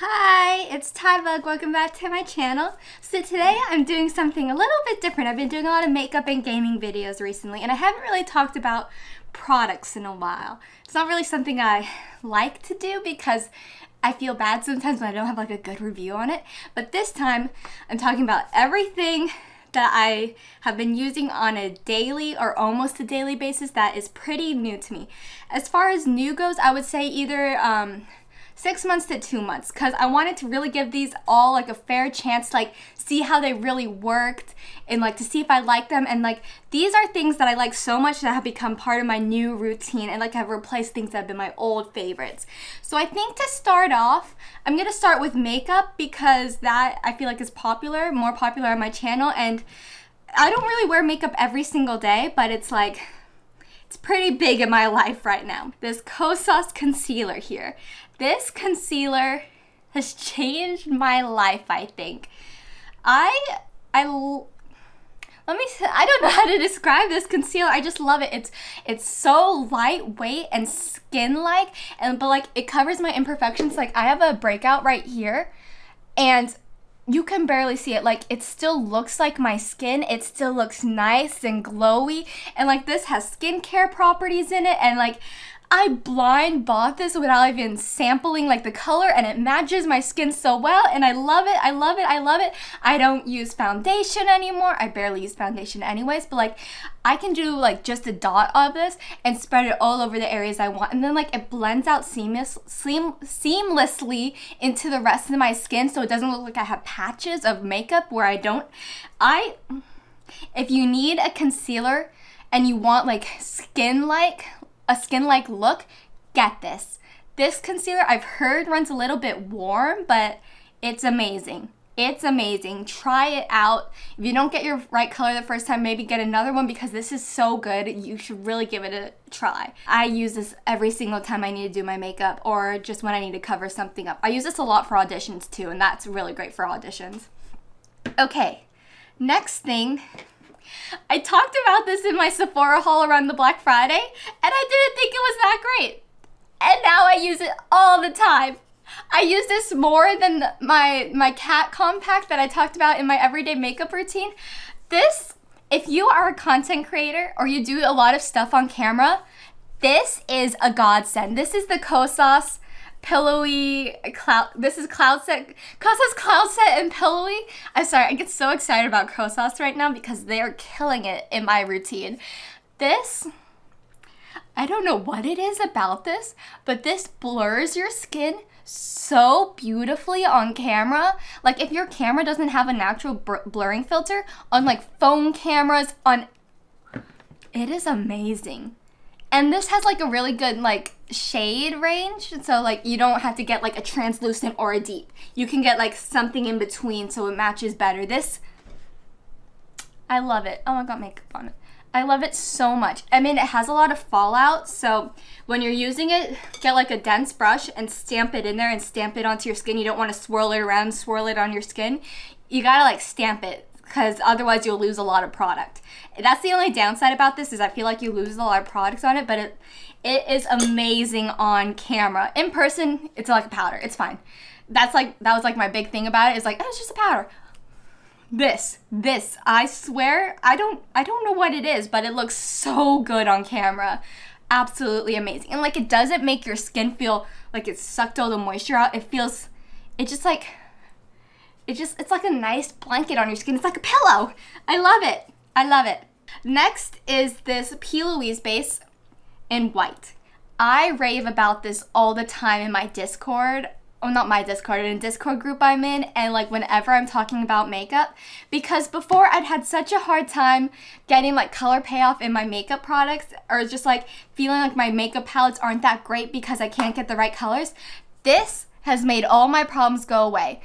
Hi, it's Tybug. Welcome back to my channel. So today I'm doing something a little bit different. I've been doing a lot of makeup and gaming videos recently and I haven't really talked about products in a while. It's not really something I like to do because I feel bad sometimes when I don't have like a good review on it. But this time I'm talking about everything that I have been using on a daily or almost a daily basis that is pretty new to me. As far as new goes, I would say either um, six months to two months because I wanted to really give these all like a fair chance like see how they really worked and like to see if I like them and like these are things that I like so much that have become part of my new routine and like have replaced things that have been my old favorites. So I think to start off, I'm gonna start with makeup because that I feel like is popular, more popular on my channel and I don't really wear makeup every single day, but it's like it's pretty big in my life right now. This Kosas concealer here. This concealer has changed my life, I think. I, I, let me, I don't know how to describe this concealer. I just love it. It's, it's so lightweight and skin-like, and, but like, it covers my imperfections. Like, I have a breakout right here, and you can barely see it. Like, it still looks like my skin. It still looks nice and glowy. And, like, this has skincare properties in it. And, like, I blind bought this without even sampling like the color and it matches my skin so well and I love it, I love it, I love it. I don't use foundation anymore. I barely use foundation anyways, but like I can do like just a dot of this and spread it all over the areas I want and then like it blends out seamless, seam, seamlessly into the rest of my skin so it doesn't look like I have patches of makeup where I don't. I, if you need a concealer and you want like skin-like a skin-like look, get this. This concealer I've heard runs a little bit warm, but it's amazing. It's amazing. Try it out. If you don't get your right color the first time, maybe get another one because this is so good. You should really give it a try. I use this every single time I need to do my makeup or just when I need to cover something up. I use this a lot for auditions too, and that's really great for auditions. Okay, next thing I talked about this in my Sephora haul around the Black Friday, and I didn't think it was that great. And now I use it all the time. I use this more than my, my cat compact that I talked about in my everyday makeup routine. This, if you are a content creator or you do a lot of stuff on camera, this is a godsend. This is the Kosas pillowy cloud this is cloud set Kosas cloud set and pillowy? I'm sorry I get so excited about Kosas right now because they are killing it in my routine. This I don't know what it is about this but this blurs your skin so beautifully on camera. Like if your camera doesn't have a natural blurring filter on like phone cameras on it is amazing and this has like a really good like shade range. So like you don't have to get like a translucent or a deep. You can get like something in between so it matches better. This, I love it. Oh, I got makeup on it. I love it so much. I mean, it has a lot of fallout, so when you're using it, get like a dense brush and stamp it in there and stamp it onto your skin. You don't want to swirl it around, swirl it on your skin. You gotta like stamp it because otherwise you'll lose a lot of product. That's the only downside about this is I feel like you lose a lot of products on it, but it it is amazing on camera. In person, it's like a powder. It's fine. That's like that was like my big thing about it. Is like, oh, it's just a powder. This, this, I swear, I don't I don't know what it is, but it looks so good on camera. Absolutely amazing. And like it doesn't make your skin feel like it sucked all the moisture out. It feels it just like it just, it's like a nice blanket on your skin. It's like a pillow. I love it. I love it. Next is this P. Louise base in white. I rave about this all the time in my Discord. Oh, not my Discord, in a Discord group I'm in, and like whenever I'm talking about makeup, because before I'd had such a hard time getting like color payoff in my makeup products, or just like feeling like my makeup palettes aren't that great because I can't get the right colors. This has made all my problems go away.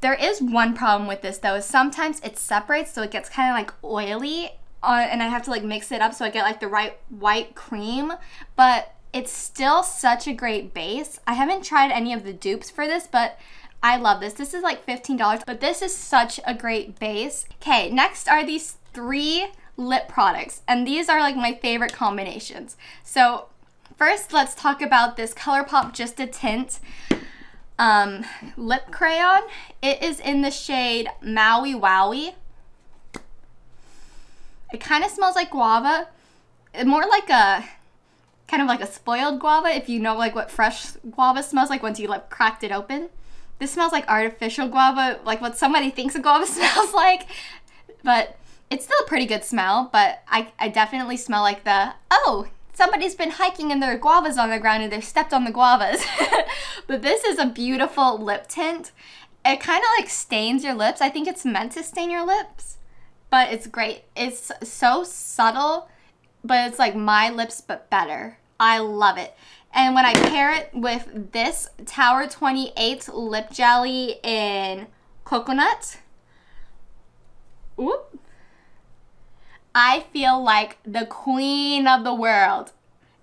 There is one problem with this though, is sometimes it separates so it gets kind of like oily uh, and I have to like mix it up so I get like the right white cream, but it's still such a great base. I haven't tried any of the dupes for this, but I love this. This is like $15, but this is such a great base. Okay, next are these three lip products, and these are like my favorite combinations. So first, let's talk about this ColourPop Just a Tint. Um, lip crayon. It is in the shade Maui Wowie. It kind of smells like guava. More like a, kind of like a spoiled guava if you know like what fresh guava smells like once you like cracked it open. This smells like artificial guava, like what somebody thinks a guava smells like. But it's still a pretty good smell, but I, I definitely smell like the, oh, somebody's been hiking and there are guavas on the ground and they've stepped on the guavas. but this is a beautiful lip tint. It kind of like stains your lips. I think it's meant to stain your lips, but it's great. It's so subtle, but it's like my lips, but better. I love it. And when I pair it with this Tower 28 lip jelly in coconut, whoop, I feel like the queen of the world.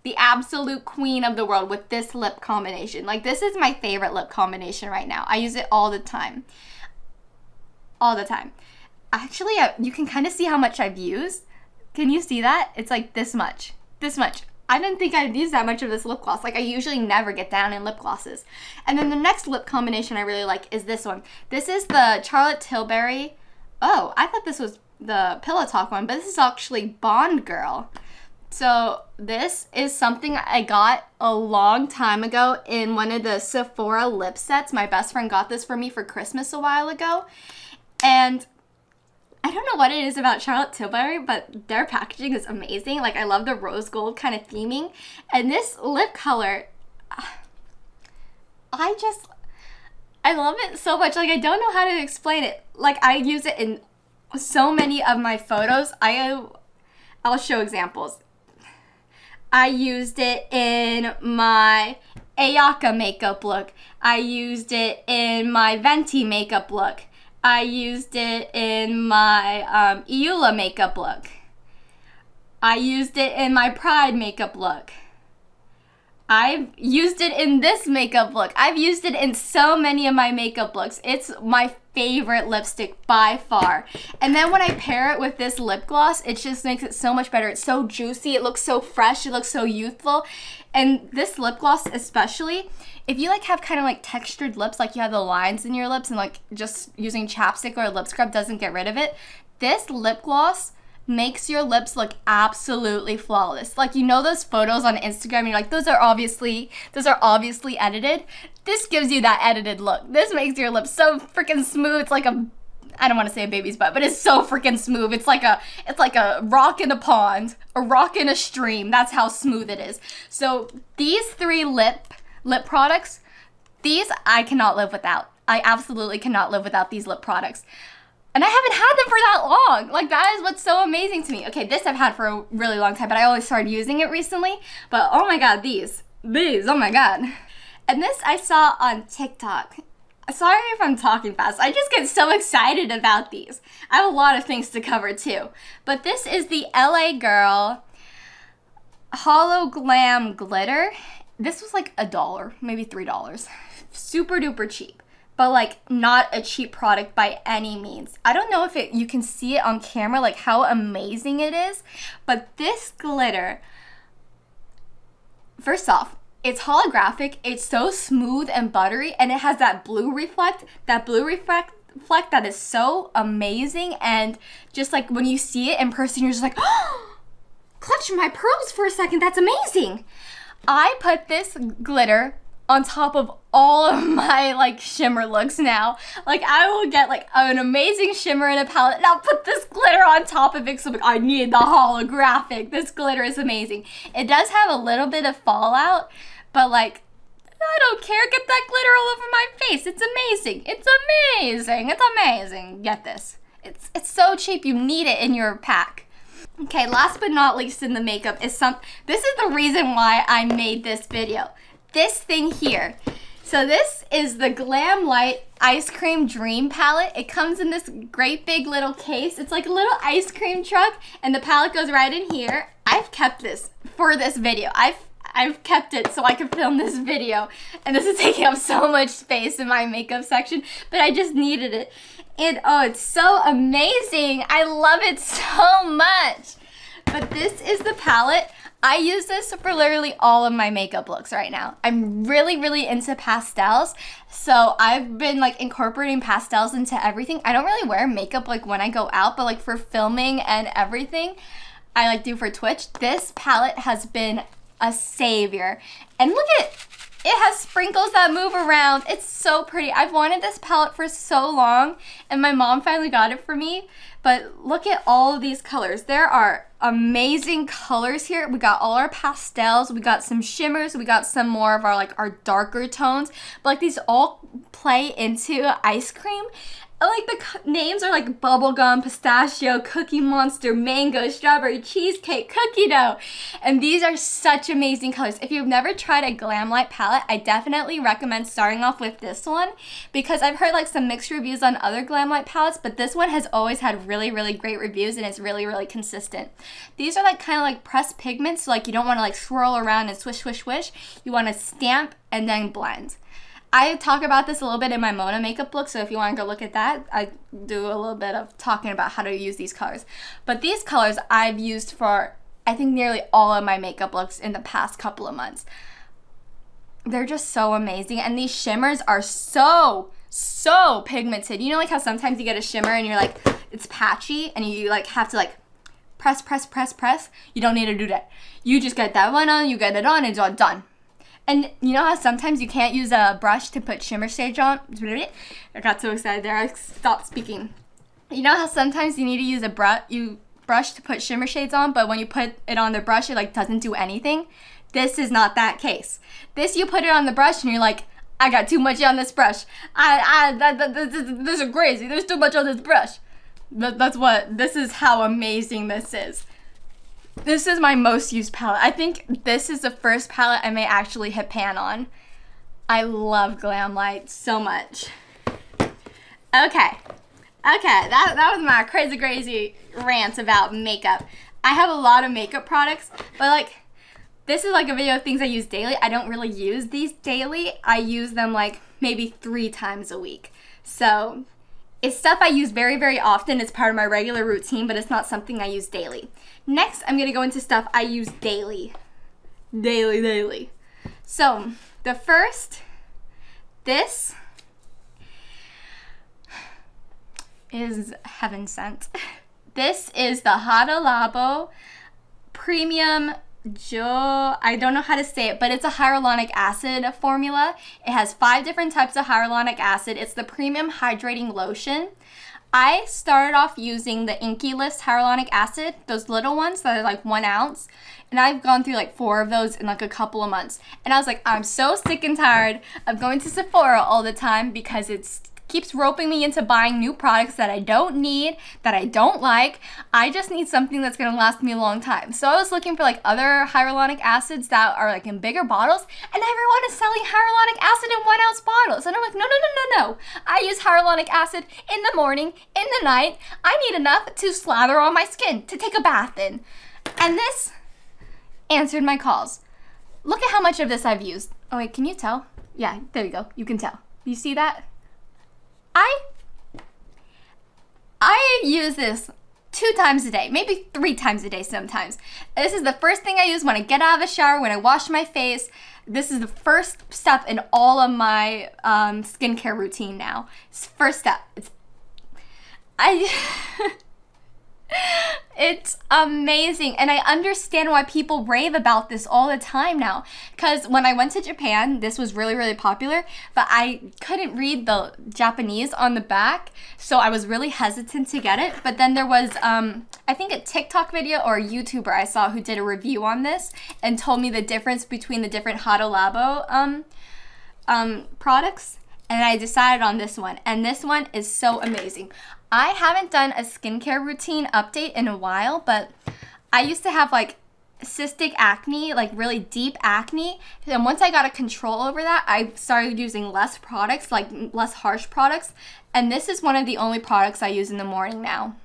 The absolute queen of the world with this lip combination. Like, this is my favorite lip combination right now. I use it all the time. All the time. Actually, uh, you can kind of see how much I've used. Can you see that? It's like this much. This much. I didn't think I'd use that much of this lip gloss. Like, I usually never get down in lip glosses. And then the next lip combination I really like is this one. This is the Charlotte Tilbury. Oh, I thought this was the Pillow Talk one, but this is actually Bond Girl. So this is something I got a long time ago in one of the Sephora lip sets. My best friend got this for me for Christmas a while ago. And I don't know what it is about Charlotte Tilbury, but their packaging is amazing. Like I love the rose gold kind of theming. And this lip color, I just, I love it so much. Like I don't know how to explain it. Like I use it in so many of my photos, I I'll show examples. I used it in my Ayaka makeup look. I used it in my Venti makeup look. I used it in my um, Eula makeup look. I used it in my Pride makeup look. I've used it in this makeup look. I've used it in so many of my makeup looks. It's my favorite lipstick by far. And then when I pair it with this lip gloss, it just makes it so much better. It's so juicy. It looks so fresh. It looks so youthful. And this lip gloss especially, if you like have kind of like textured lips, like you have the lines in your lips and like just using chapstick or a lip scrub doesn't get rid of it, this lip gloss makes your lips look absolutely flawless. Like you know those photos on Instagram, you're like, those are obviously those are obviously edited. This gives you that edited look. This makes your lips so freaking smooth. It's like a I don't want to say a baby's butt, but it's so freaking smooth. It's like a it's like a rock in a pond, a rock in a stream. That's how smooth it is. So these three lip lip products, these I cannot live without. I absolutely cannot live without these lip products. And I haven't had them for that long. Like that is what's so amazing to me. Okay, this I've had for a really long time, but I only started using it recently. But oh my god, these. These, oh my god. And this I saw on TikTok. Sorry if I'm talking fast. I just get so excited about these. I have a lot of things to cover too. But this is the LA Girl Hollow Glam Glitter. This was like a dollar, maybe three dollars. Super duper cheap but like not a cheap product by any means. I don't know if it you can see it on camera like how amazing it is, but this glitter First off, it's holographic, it's so smooth and buttery and it has that blue reflect, that blue reflect reflect that is so amazing and just like when you see it in person you're just like, "Oh, clutch my pearls for a second. That's amazing." I put this glitter on top of all of my like shimmer looks now. Like I will get like an amazing shimmer in a palette and I'll put this glitter on top of it so like, I need the holographic. This glitter is amazing. It does have a little bit of fallout, but like I don't care. Get that glitter all over my face. It's amazing. It's amazing. It's amazing. Get this. It's it's so cheap. You need it in your pack. Okay, last but not least in the makeup is some this is the reason why I made this video this thing here. So this is the Glamlite Ice Cream Dream Palette. It comes in this great big little case. It's like a little ice cream truck and the palette goes right in here. I've kept this for this video. I've I've kept it so I can film this video. And this is taking up so much space in my makeup section, but I just needed it. And oh, it's so amazing. I love it so much. But this is the palette. I use this for literally all of my makeup looks right now. I'm really, really into pastels. So I've been like incorporating pastels into everything. I don't really wear makeup like when I go out, but like for filming and everything, I like do for Twitch. This palette has been a savior. And look at it has sprinkles that move around. It's so pretty. I've wanted this palette for so long and my mom finally got it for me. But look at all of these colors. There are amazing colors here. We got all our pastels, we got some shimmers, we got some more of our like our darker tones. But like these all play into ice cream like the names are like bubblegum, pistachio, cookie monster, mango, strawberry, cheesecake, cookie dough. And these are such amazing colors. If you've never tried a Glamlite palette, I definitely recommend starting off with this one because I've heard like some mixed reviews on other Glamlite palettes, but this one has always had really, really great reviews and it's really, really consistent. These are like kind of like pressed pigments, so like you don't want to like swirl around and swish, swish, swish. You want to stamp and then blend. I talk about this a little bit in my Mona makeup look, so if you want to go look at that, I do a little bit of talking about how to use these colors. But these colors I've used for, I think, nearly all of my makeup looks in the past couple of months. They're just so amazing, and these shimmers are so, so pigmented. You know like how sometimes you get a shimmer and you're like, it's patchy, and you like have to like press, press, press, press? You don't need to do that. You just get that one on, you get it on, it's all done. And you know how sometimes you can't use a brush to put shimmer shades on? I got so excited there, I stopped speaking. You know how sometimes you need to use a brush, you brush to put shimmer shades on, but when you put it on the brush, it like doesn't do anything? This is not that case. This, you put it on the brush and you're like, I got too much on this brush. I, I, that, that, this, this is crazy. There's too much on this brush. That, that's what, this is how amazing this is. This is my most used palette. I think this is the first palette I may actually hit pan on. I love Glamlite so much. Okay. Okay, that, that was my crazy, crazy rant about makeup. I have a lot of makeup products, but like, this is like a video of things I use daily. I don't really use these daily. I use them like maybe three times a week. So it's stuff I use very, very often. It's part of my regular routine, but it's not something I use daily. Next, I'm gonna go into stuff I use daily. Daily, daily. So, the first, this is heaven sent. This is the Hada Labo Premium Jo, I don't know how to say it, but it's a hyaluronic acid formula. It has five different types of hyaluronic acid. It's the premium hydrating lotion. I started off using the Inkey List hyaluronic acid, those little ones that are like one ounce. And I've gone through like four of those in like a couple of months. And I was like, I'm so sick and tired of going to Sephora all the time because it's keeps roping me into buying new products that I don't need, that I don't like. I just need something that's gonna last me a long time. So I was looking for like other hyaluronic acids that are like in bigger bottles, and everyone is selling hyaluronic acid in one ounce bottles. And I'm like, no, no, no, no, no. I use hyaluronic acid in the morning, in the night. I need enough to slather on my skin, to take a bath in. And this answered my calls. Look at how much of this I've used. Oh wait, can you tell? Yeah, there you go. You can tell. You see that? I I use this two times a day, maybe three times a day sometimes. This is the first thing I use when I get out of the shower, when I wash my face. This is the first step in all of my um, skincare routine now. It's first step. It's I It's amazing. And I understand why people rave about this all the time now. Because when I went to Japan, this was really, really popular, but I couldn't read the Japanese on the back. So I was really hesitant to get it. But then there was, um, I think, a TikTok video or a YouTuber I saw who did a review on this and told me the difference between the different Hada Labo um, um, products and I decided on this one. And this one is so amazing. I haven't done a skincare routine update in a while, but I used to have like cystic acne, like really deep acne. And once I got a control over that, I started using less products, like less harsh products. And this is one of the only products I use in the morning now.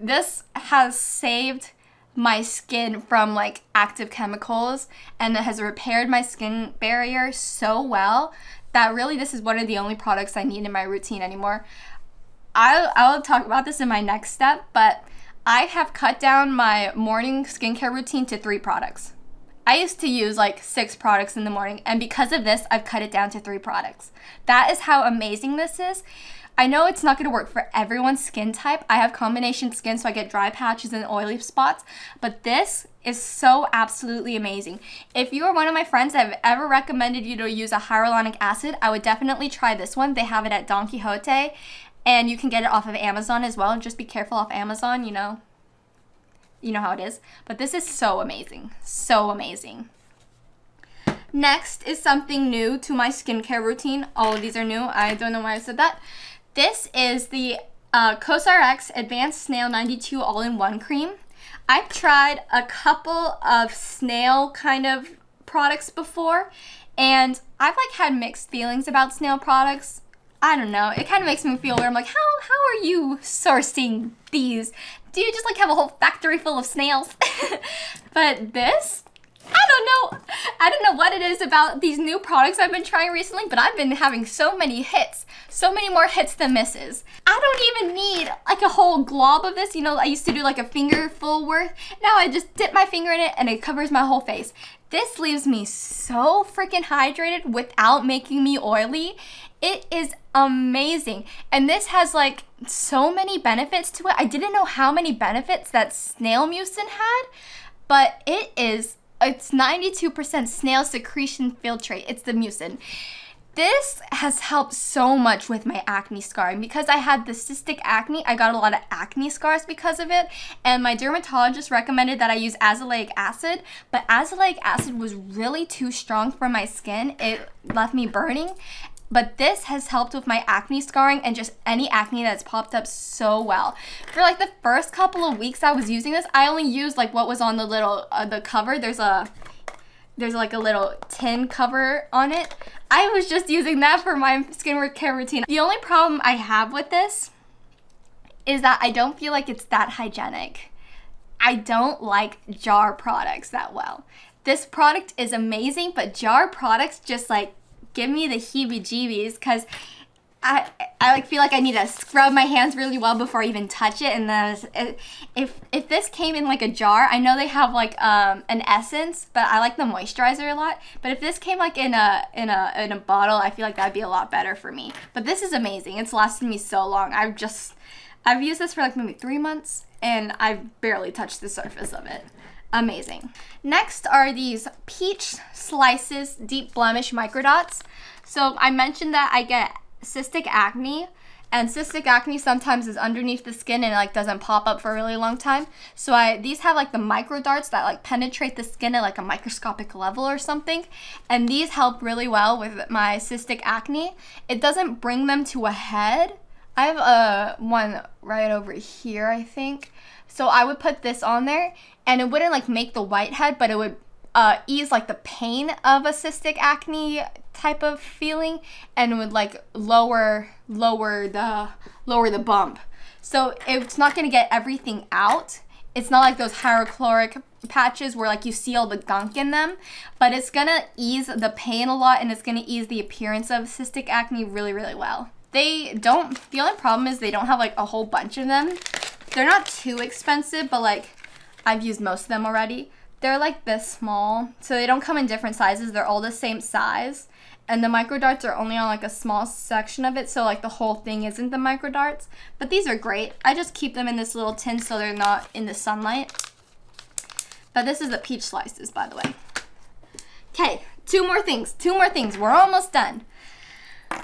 This has saved my skin from like active chemicals and it has repaired my skin barrier so well that really this is one of the only products I need in my routine anymore. I'll, I'll talk about this in my next step, but I have cut down my morning skincare routine to three products. I used to use like six products in the morning, and because of this, I've cut it down to three products. That is how amazing this is. I know it's not going to work for everyone's skin type. I have combination skin, so I get dry patches and oily spots, but this is so absolutely amazing. If you are one of my friends that have ever recommended you to use a hyaluronic acid, I would definitely try this one. They have it at Don Quijote, and you can get it off of Amazon as well. Just be careful off Amazon, you know. You know how it is. But this is so amazing. So amazing. Next is something new to my skincare routine. All of these are new. I don't know why I said that. This is the uh, COSRX Advanced Snail 92 All-in-One Cream. I've tried a couple of snail kind of products before, and I've like had mixed feelings about snail products. I don't know. It kind of makes me feel weird. I'm like, how how are you sourcing these? Do you just like have a whole factory full of snails? but this I don't know. I don't know what it is about these new products I've been trying recently, but I've been having so many hits. So many more hits than misses. I don't even need like a whole glob of this. You know, I used to do like a finger full worth. Now I just dip my finger in it and it covers my whole face. This leaves me so freaking hydrated without making me oily. It is amazing. And this has like so many benefits to it. I didn't know how many benefits that snail mucin had, but it is it's 92% snail secretion filtrate. It's the mucin. This has helped so much with my acne scarring because I had the cystic acne. I got a lot of acne scars because of it, and my dermatologist recommended that I use azelaic acid, but azelaic acid was really too strong for my skin. It left me burning, but this has helped with my acne scarring and just any acne that's popped up so well. For like the first couple of weeks I was using this, I only used like what was on the little, uh, the cover. There's a, there's like a little tin cover on it. I was just using that for my skincare routine. The only problem I have with this is that I don't feel like it's that hygienic. I don't like jar products that well. This product is amazing, but jar products just like give me the heebie-jeebies because I, I like feel like I need to scrub my hands really well before I even touch it. And then if if this came in like a jar, I know they have like um, an essence, but I like the moisturizer a lot. But if this came like in a in a in a bottle, I feel like that'd be a lot better for me. But this is amazing. It's lasted me so long. I've just I've used this for like maybe three months, and I've barely touched the surface of it amazing. Next are these peach slices deep blemish microdots. So I mentioned that I get cystic acne and cystic acne sometimes is underneath the skin and it like doesn't pop up for a really long time. So I these have like the micro darts that like penetrate the skin at like a microscopic level or something. And these help really well with my cystic acne. It doesn't bring them to a head. I have a one right over here, I think. So I would put this on there and it wouldn't like make the whitehead, but it would uh, ease like the pain of a cystic acne type of feeling and would like lower lower the lower the bump. So it's not gonna get everything out. It's not like those hydrochloric patches where like you see all the gunk in them, but it's gonna ease the pain a lot and it's gonna ease the appearance of cystic acne really, really well. They don't, the only problem is they don't have like a whole bunch of them. They're not too expensive, but like I've used most of them already. They're like this small, so they don't come in different sizes. They're all the same size. And the micro darts are only on like a small section of it, so like the whole thing isn't the micro darts. But these are great. I just keep them in this little tin so they're not in the sunlight. But this is the peach slices, by the way. Okay, two more things. Two more things. We're almost done.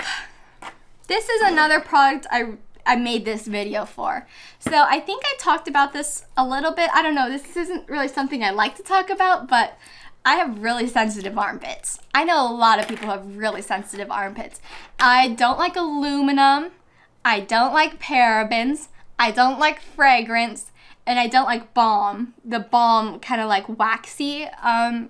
This is another product I I made this video for. So I think I talked about this a little bit. I don't know, this isn't really something I like to talk about, but I have really sensitive armpits. I know a lot of people have really sensitive armpits. I don't like aluminum. I don't like parabens. I don't like fragrance. And I don't like balm. The balm kind of like waxy, um,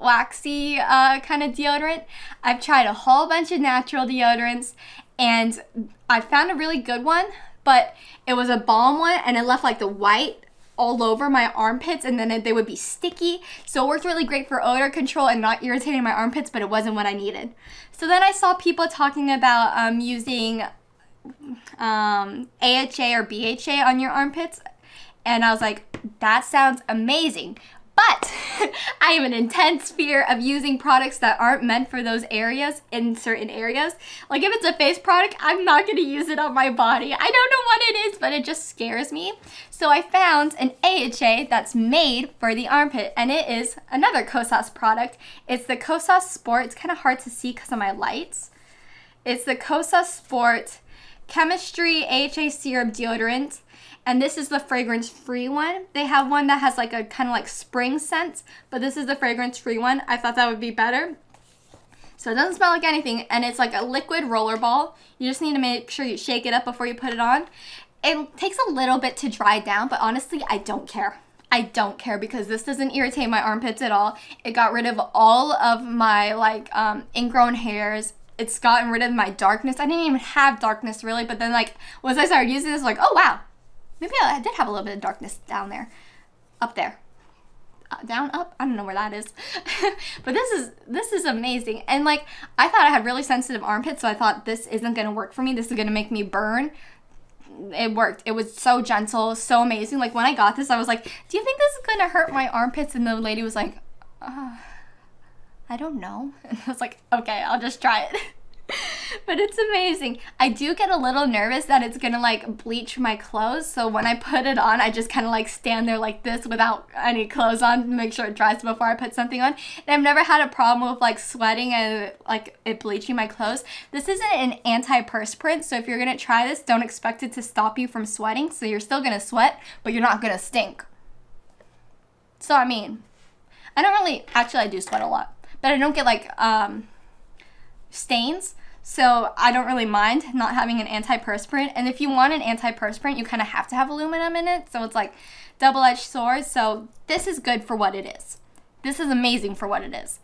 waxy uh, kind of deodorant. I've tried a whole bunch of natural deodorants and I found a really good one, but it was a balm one and it left like the white all over my armpits and then they would be sticky. So it worked really great for odor control and not irritating my armpits, but it wasn't what I needed. So then I saw people talking about um, using um, AHA or BHA on your armpits. And I was like, that sounds amazing. But I have an intense fear of using products that aren't meant for those areas in certain areas. Like if it's a face product, I'm not gonna use it on my body. I don't know what it is, but it just scares me. So I found an AHA that's made for the armpit and it is another Kosas product. It's the Kosas Sport. It's kind of hard to see because of my lights. It's the Kosas Sport Chemistry AHA Serum Deodorant and this is the fragrance free one. They have one that has like a kind of like spring scent, but this is the fragrance free one. I thought that would be better. So it doesn't smell like anything, and it's like a liquid roller ball. You just need to make sure you shake it up before you put it on. It takes a little bit to dry down, but honestly, I don't care. I don't care because this doesn't irritate my armpits at all. It got rid of all of my like um, ingrown hairs. It's gotten rid of my darkness. I didn't even have darkness really, but then like once I started using this, like, oh wow, Maybe I did have a little bit of darkness down there. Up there. Uh, down up? I don't know where that is. But this is this is amazing. And like i thought i had really sensitive armpits so i thought this isn't going to work for me. This is going to make me burn. It worked. It was so gentle so amazing. Like when i got this i was like do you think this is going to hurt my armpits? And the lady was like uh, i don't know and i was like okay i'll just try it but it's amazing. I do get a little nervous that it's gonna like bleach my clothes. So when I put it on, I just kind of like stand there like this without any clothes on to make sure it dries before I put something on. And I've never had a problem with like sweating and like it bleaching my clothes. This isn't an antiperspirant, so if you're gonna try this, don't expect it to stop you from sweating. So you're still gonna sweat, but you're not gonna stink. So I mean, I don't really, actually I do sweat a lot, but I don't get like um, stains. So I don't really mind not having an antiperspirant. And if you want an antiperspirant, you kind of have to have aluminum in it. So it's like double-edged sword. So this is good for what it is. This is amazing for what it is.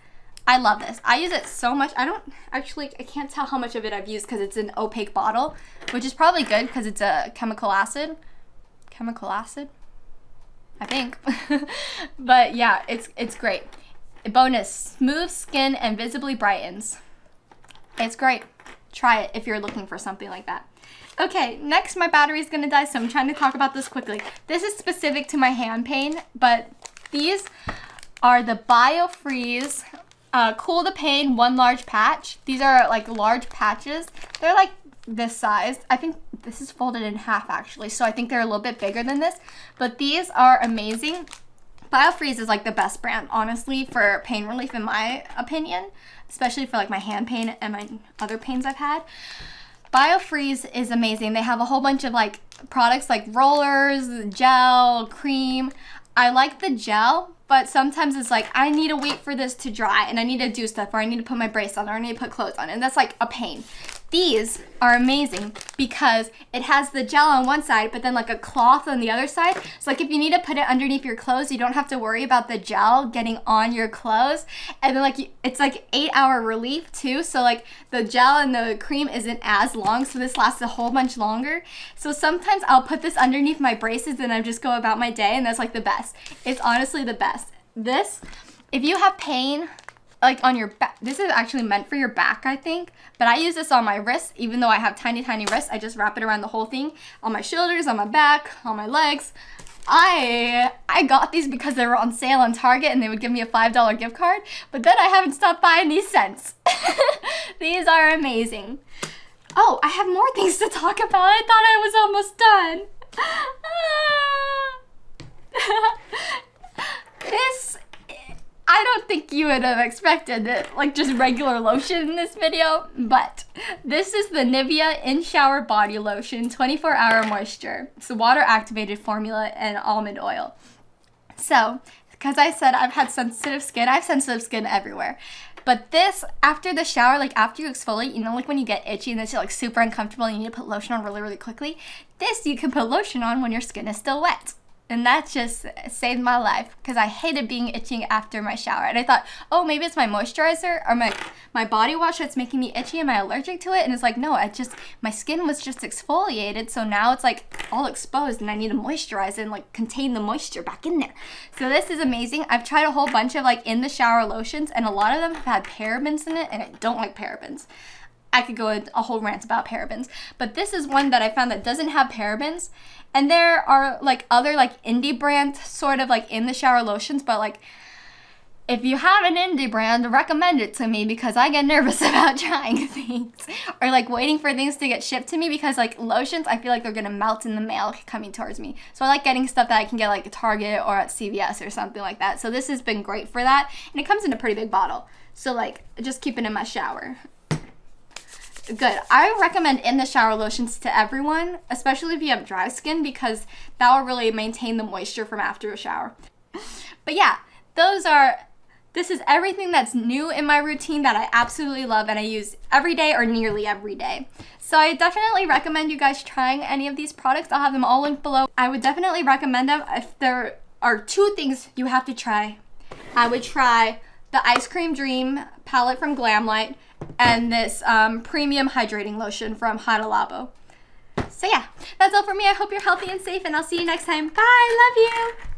I love this. I use it so much. I don't actually, I can't tell how much of it I've used because it's an opaque bottle, which is probably good because it's a chemical acid. Chemical acid? I think. but yeah, it's, it's great. Bonus, smooth skin and visibly brightens. It's great. Try it if you're looking for something like that. Okay, next my battery is gonna die, so I'm trying to talk about this quickly. This is specific to my hand pain, but these are the BioFreeze uh, Cool the Pain One Large Patch. These are like large patches. They're like this size. I think this is folded in half actually, so I think they're a little bit bigger than this. But these are amazing. BioFreeze is like the best brand, honestly, for pain relief in my opinion especially for like my hand pain and my other pains I've had. BioFreeze is amazing. They have a whole bunch of like products like rollers, gel, cream. I like the gel, but sometimes it's like I need to wait for this to dry and I need to do stuff or I need to put my brace on or I need to put clothes on and that's like a pain. These are amazing because it has the gel on one side, but then like a cloth on the other side. So like if you need to put it underneath your clothes, you don't have to worry about the gel getting on your clothes. And then like it's like eight hour relief too. So like the gel and the cream isn't as long. So this lasts a whole bunch longer. So sometimes I'll put this underneath my braces and I just go about my day and that's like the best. It's honestly the best. This, if you have pain like on your back. This is actually meant for your back, I think. But I use this on my wrists, even though I have tiny, tiny wrists. I just wrap it around the whole thing. On my shoulders, on my back, on my legs. I I got these because they were on sale on Target and they would give me a $5 gift card. But then I haven't stopped buying these since. these are amazing. Oh, I have more things to talk about. I thought I was almost done. Ah. this I don't think you would have expected it, like just regular lotion in this video, but this is the Nivea In Shower Body Lotion 24 Hour Moisture. It's a water activated formula and almond oil. So, because I said I've had sensitive skin, I have sensitive skin everywhere. But this, after the shower, like after you exfoliate, you know, like when you get itchy and it's like super uncomfortable and you need to put lotion on really, really quickly, this you can put lotion on when your skin is still wet. And that just saved my life because I hated being itching after my shower. And I thought, oh, maybe it's my moisturizer or my, my body wash that's making me itchy. Am I allergic to it? And it's like, no, I just, my skin was just exfoliated. So now it's like all exposed and I need to moisturize and like contain the moisture back in there. So this is amazing. I've tried a whole bunch of like in the shower lotions and a lot of them have had parabens in it and I don't like parabens. I could go a whole rant about parabens. But this is one that I found that doesn't have parabens. And there are like other like indie brand sort of like in the shower lotions, but like if you have an indie brand, recommend it to me because I get nervous about trying things or like waiting for things to get shipped to me because like lotions, I feel like they're gonna melt in the mail coming towards me. So I like getting stuff that I can get like at Target or at CVS or something like that. So this has been great for that. And it comes in a pretty big bottle. So like just keep it in my shower. Good. I recommend in the shower lotions to everyone, especially if you have dry skin because that will really maintain the moisture from after a shower. But yeah, those are this is everything that's new in my routine that I absolutely love and I use every day or nearly every day. So I definitely recommend you guys trying any of these products. I'll have them all linked below. I would definitely recommend them if there are two things you have to try. I would try the Ice Cream Dream palette from Glamlite and this um, premium hydrating lotion from Hada Labo. So yeah, that's all for me. I hope you're healthy and safe and I'll see you next time. Bye, love you.